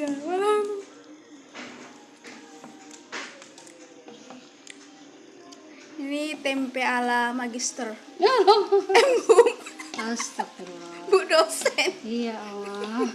iya malam ini tempe ala magister eh, Ya Allah. Astagfirullah. bu dosen Iya Allah.